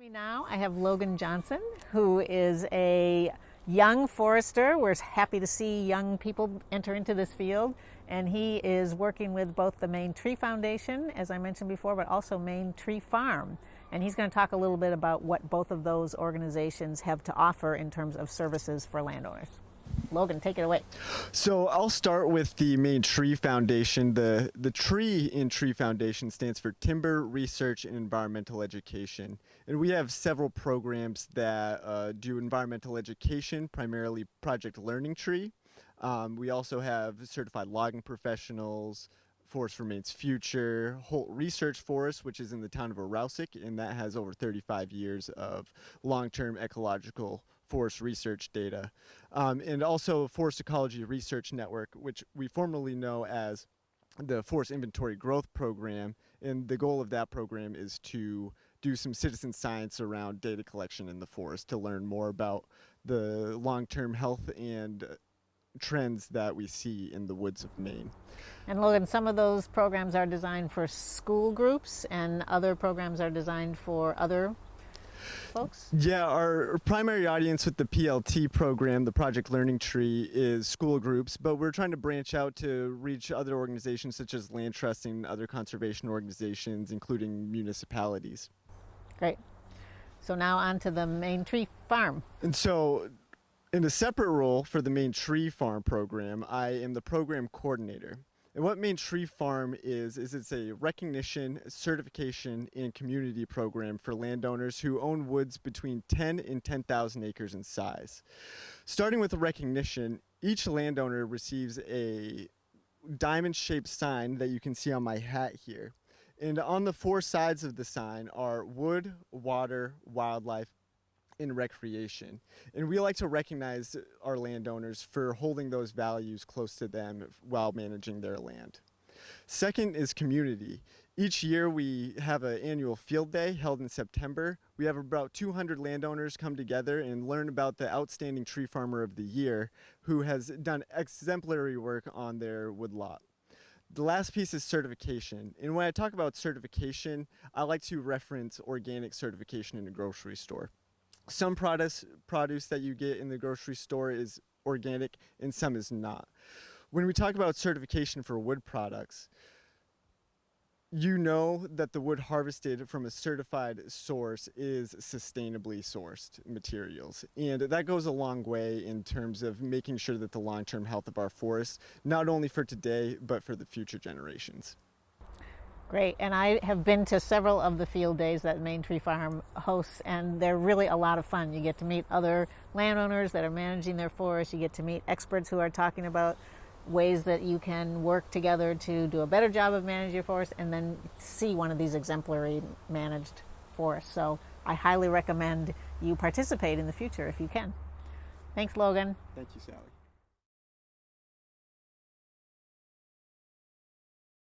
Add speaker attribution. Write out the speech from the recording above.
Speaker 1: Me now, I have Logan Johnson, who is a young forester. We're happy to see young people enter into this field. And he is working with both the Maine Tree Foundation, as I mentioned before, but also Maine Tree Farm. And he's going to talk a little bit about what both of those organizations have to offer in terms of services for landowners. Logan, take it away.
Speaker 2: So I'll start with the Maine Tree Foundation. The, the tree in Tree Foundation stands for Timber Research and Environmental Education. And we have several programs that uh, do environmental education, primarily Project Learning Tree. Um, we also have certified logging professionals, Forest for Maine's Future, Holt Research Forest, which is in the town of Arrowsic, and that has over 35 years of long-term ecological forest research data. Um, and also Forest Ecology Research Network, which we formerly know as the Forest Inventory Growth Program. And the goal of that program is to do some citizen science around data collection in the forest to learn more about the long-term health and trends that we see in the woods of Maine.
Speaker 1: And Logan, some of those programs are designed for school groups and other programs are designed for other folks?
Speaker 2: Yeah, our primary audience with the PLT program, the Project Learning Tree, is school groups, but we're trying to branch out to reach other organizations such as land trusting, other conservation organizations, including municipalities.
Speaker 1: Great. So now on to the Maine Tree Farm.
Speaker 2: And so in a separate role for the Maine Tree Farm program, I am the program coordinator. And what Maine Tree Farm is, is it's a recognition, certification, and community program for landowners who own woods between 10 and 10,000 acres in size. Starting with the recognition, each landowner receives a diamond-shaped sign that you can see on my hat here. And on the four sides of the sign are wood, water, wildlife, in recreation. And we like to recognize our landowners for holding those values close to them while managing their land. Second is community. Each year we have an annual field day held in September. We have about 200 landowners come together and learn about the outstanding tree farmer of the year who has done exemplary work on their woodlot. The last piece is certification. And when I talk about certification, I like to reference organic certification in a grocery store some produce produce that you get in the grocery store is organic and some is not. When we talk about certification for wood products, you know that the wood harvested from a certified source is sustainably sourced materials. And that goes a long way in terms of making sure that the long-term health of our forests, not only for today, but for the future generations.
Speaker 1: Great, and I have been to several of the field days that Maine Tree Farm hosts, and they're really a lot of fun. You get to meet other landowners that are managing their forests, you get to meet experts who are talking about ways that you can work together to do a better job of managing your forest, and then see one of these exemplary managed forests. So I highly recommend you participate in the future if you can. Thanks, Logan.
Speaker 2: Thank you, Sally.